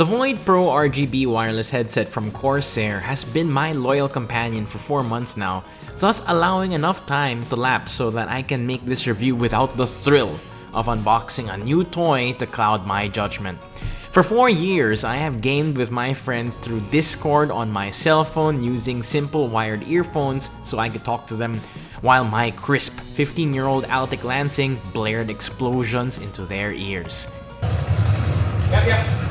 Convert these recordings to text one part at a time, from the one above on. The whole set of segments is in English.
The Void Pro RGB wireless headset from Corsair has been my loyal companion for 4 months now, thus allowing enough time to lapse so that I can make this review without the thrill of unboxing a new toy to cloud my judgment. For 4 years, I have gamed with my friends through Discord on my cell phone using simple wired earphones so I could talk to them, while my crisp 15-year-old Altec Lansing blared explosions into their ears. Yep, yep.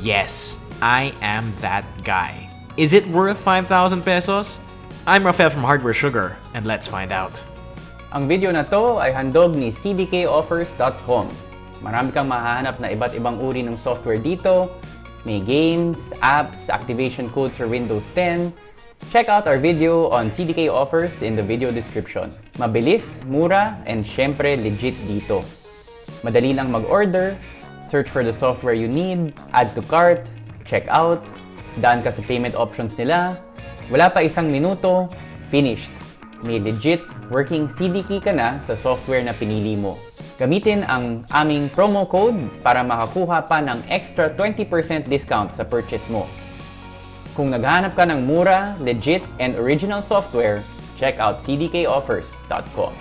Yes, I am that guy. Is it worth 5,000 pesos? I'm Rafael from Hardware Sugar, and let's find out. Ang video na to ay handog ni cdkoffers.com. Marami kang mahahanap na iba't ibang uri ng software dito. May games, apps, activation codes for Windows 10. Check out our video on CDK offers in the video description. Mabilis, mura, and syempre legit dito. Madali lang mag-order, search for the software you need, add to cart, check out, daan ka sa payment options nila, wala pa isang minuto, finished. May legit working CD key ka na sa software na pinili mo. Gamitin ang aming promo code para makakuha pa ng extra 20% discount sa purchase mo. Kung naghahanap ka ng mura, legit, and original software, check out cdkoffers.com.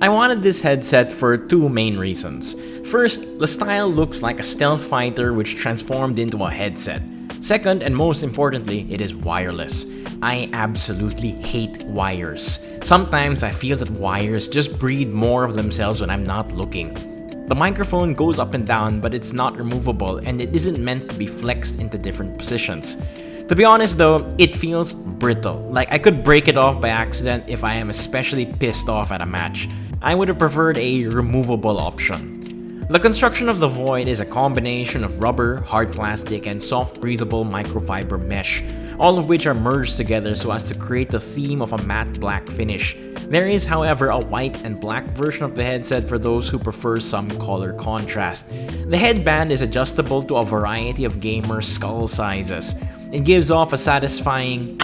I wanted this headset for two main reasons. First, the style looks like a stealth fighter which transformed into a headset. Second, and most importantly, it is wireless. I absolutely hate wires. Sometimes I feel that wires just breed more of themselves when I'm not looking. The microphone goes up and down, but it's not removable and it isn't meant to be flexed into different positions. To be honest though, it feels brittle. Like I could break it off by accident if I am especially pissed off at a match. I would have preferred a removable option. The construction of the Void is a combination of rubber, hard plastic, and soft breathable microfiber mesh, all of which are merged together so as to create the theme of a matte black finish. There is, however, a white and black version of the headset for those who prefer some color contrast. The headband is adjustable to a variety of gamer skull sizes. It gives off a satisfying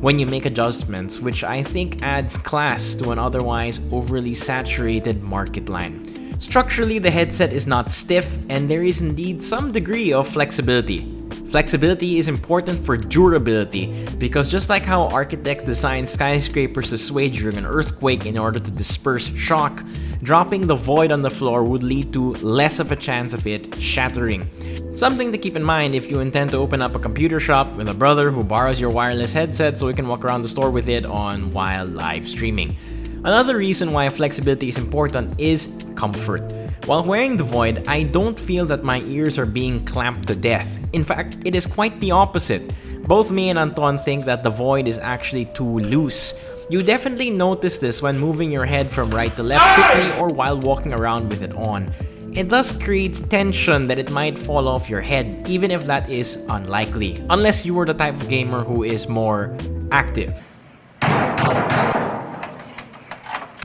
when you make adjustments, which I think adds class to an otherwise overly saturated market line. Structurally, the headset is not stiff, and there is indeed some degree of flexibility. Flexibility is important for durability because just like how architects design skyscrapers to sway during an earthquake in order to disperse shock, dropping the void on the floor would lead to less of a chance of it shattering. Something to keep in mind if you intend to open up a computer shop with a brother who borrows your wireless headset so he can walk around the store with it on while live streaming. Another reason why flexibility is important is comfort. While wearing the Void, I don't feel that my ears are being clamped to death. In fact, it is quite the opposite. Both me and Anton think that the Void is actually too loose. You definitely notice this when moving your head from right to left quickly or while walking around with it on. It thus creates tension that it might fall off your head, even if that is unlikely, unless you were the type of gamer who is more active.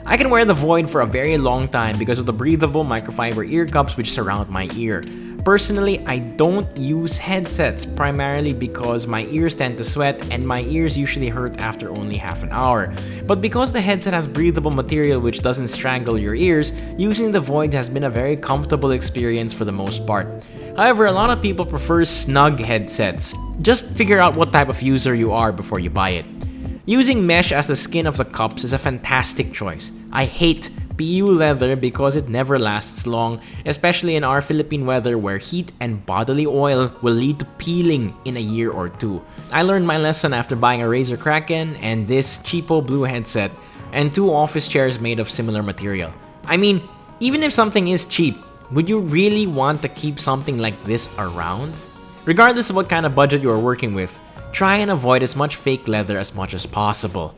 I can wear the Void for a very long time because of the breathable microfiber ear cups which surround my ear. Personally, I don't use headsets primarily because my ears tend to sweat and my ears usually hurt after only half an hour. But because the headset has breathable material which doesn't strangle your ears, using the Void has been a very comfortable experience for the most part. However, a lot of people prefer snug headsets. Just figure out what type of user you are before you buy it. Using mesh as the skin of the cups is a fantastic choice. I hate PU leather because it never lasts long, especially in our Philippine weather where heat and bodily oil will lead to peeling in a year or two. I learned my lesson after buying a Razer Kraken and this cheapo blue headset and two office chairs made of similar material. I mean, even if something is cheap, would you really want to keep something like this around? Regardless of what kind of budget you are working with, try and avoid as much fake leather as much as possible.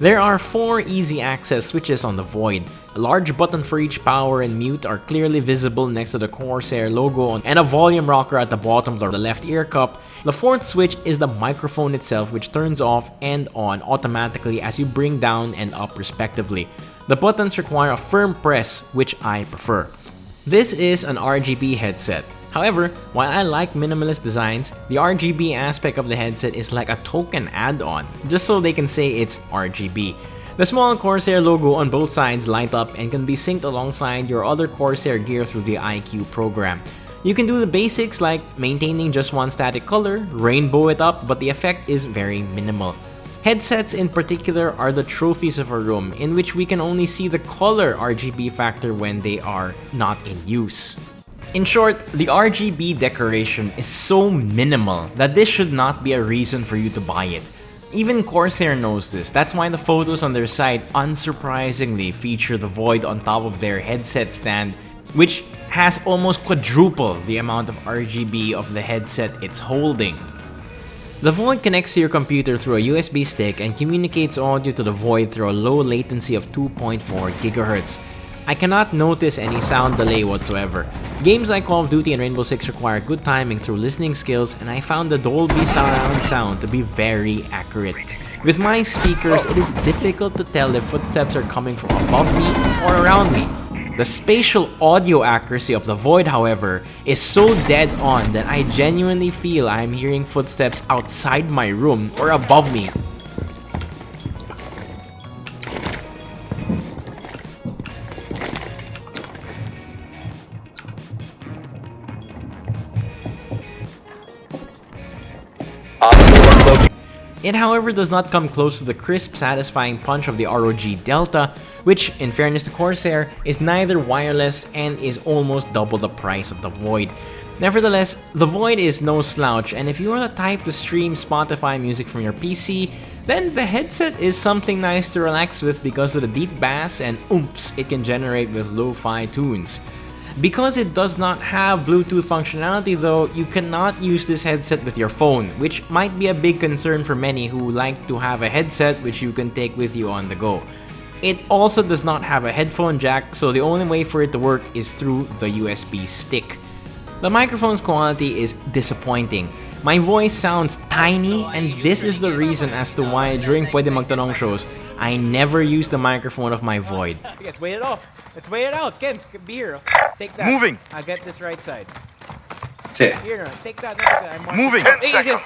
There are four easy access switches on the Void. A large button for each power and mute are clearly visible next to the Corsair logo and a volume rocker at the bottom of the left ear cup. The fourth switch is the microphone itself which turns off and on automatically as you bring down and up respectively. The buttons require a firm press, which I prefer. This is an RGB headset. However, while I like minimalist designs, the RGB aspect of the headset is like a token add-on, just so they can say it's RGB. The small Corsair logo on both sides light up and can be synced alongside your other Corsair gear through the iCUE program. You can do the basics like maintaining just one static color, rainbow it up, but the effect is very minimal. Headsets in particular are the trophies of a room in which we can only see the color RGB factor when they are not in use. In short, the RGB decoration is so minimal that this should not be a reason for you to buy it. Even Corsair knows this, that's why the photos on their site unsurprisingly feature the Void on top of their headset stand, which has almost quadruple the amount of RGB of the headset it's holding. The Void connects to your computer through a USB stick and communicates audio to the Void through a low latency of 2.4 GHz. I cannot notice any sound delay whatsoever. Games like Call of Duty and Rainbow Six require good timing through listening skills and I found the Dolby surround sound to be very accurate. With my speakers, it is difficult to tell if footsteps are coming from above me or around me. The spatial audio accuracy of the Void, however, is so dead on that I genuinely feel I am hearing footsteps outside my room or above me. It however does not come close to the crisp, satisfying punch of the ROG Delta, which, in fairness to Corsair, is neither wireless and is almost double the price of the Void. Nevertheless, the Void is no slouch, and if you are the type to stream Spotify music from your PC, then the headset is something nice to relax with because of the deep bass and oomphs it can generate with lo-fi tunes. Because it does not have Bluetooth functionality though, you cannot use this headset with your phone, which might be a big concern for many who like to have a headset which you can take with you on the go. It also does not have a headphone jack, so the only way for it to work is through the USB stick. The microphone's quality is disappointing. My voice sounds tiny and this is the reason as to why during Pwede Magtanong shows, I never use the microphone of my Void. Let's wait it off. Let's wait it out. Ken, be here. Take that. Moving. I'll get this right side. Shit. Here, no, take that. No, take that. I'm Moving. 10 Hey, seconds.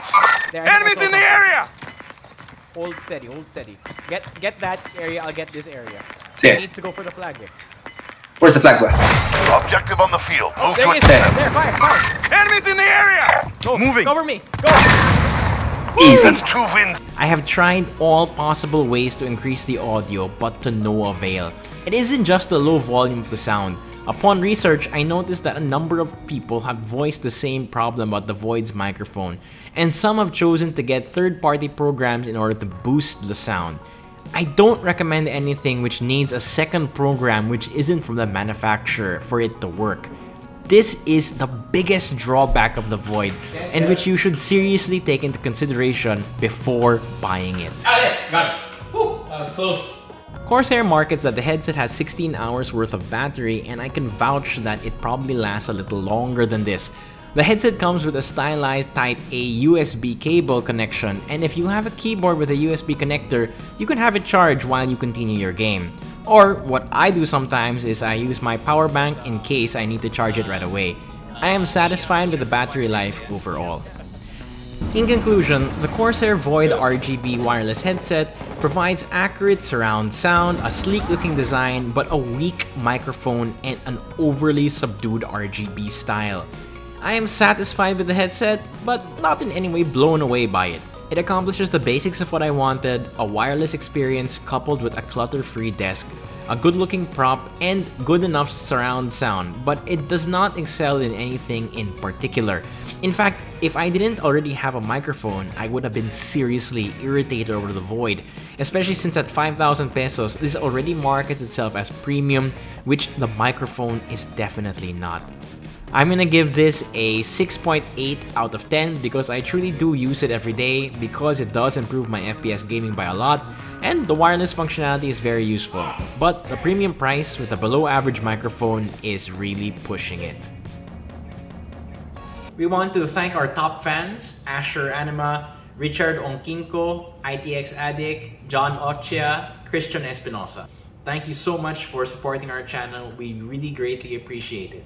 There, Enemies in the area! Hold steady, hold steady. Get get that area, I'll get this area. Sige. He needs to go for the flag here. Where's the flag ba? Objective on the field. Oh, Move There to he is. it. There. There, fire, fire. Enemies in the area! Go. Moving. Cover me. Go. Easy. That's two wins. I have tried all possible ways to increase the audio, but to no avail. It isn't just the low volume of the sound. Upon research, I noticed that a number of people have voiced the same problem about the Void's microphone, and some have chosen to get third-party programs in order to boost the sound. I don't recommend anything which needs a second program which isn't from the manufacturer for it to work. This is the biggest drawback of the Void, and which you should seriously take into consideration before buying it. Ah, got it. Got it. Whew, that was close. Corsair markets that the headset has 16 hours worth of battery, and I can vouch that it probably lasts a little longer than this. The headset comes with a stylized Type A USB cable connection, and if you have a keyboard with a USB connector, you can have it charged while you continue your game. Or, what I do sometimes is I use my power bank in case I need to charge it right away. I am satisfied with the battery life overall. In conclusion, the Corsair Void RGB wireless headset provides accurate surround sound, a sleek looking design, but a weak microphone and an overly subdued RGB style. I am satisfied with the headset, but not in any way blown away by it. It accomplishes the basics of what I wanted, a wireless experience coupled with a clutter-free desk, a good-looking prop, and good enough surround sound, but it does not excel in anything in particular. In fact, if I didn't already have a microphone, I would have been seriously irritated over the Void, especially since at 5,000 pesos, this already markets itself as premium, which the microphone is definitely not. I'm gonna give this a 6.8 out of 10 because I truly do use it every day because it does improve my FPS gaming by a lot and the wireless functionality is very useful. But the premium price with a below average microphone is really pushing it. We want to thank our top fans, Asher Anima, Richard Onkinko, ITX Addict, John Ochia, Christian Espinosa. Thank you so much for supporting our channel. We really greatly appreciate it.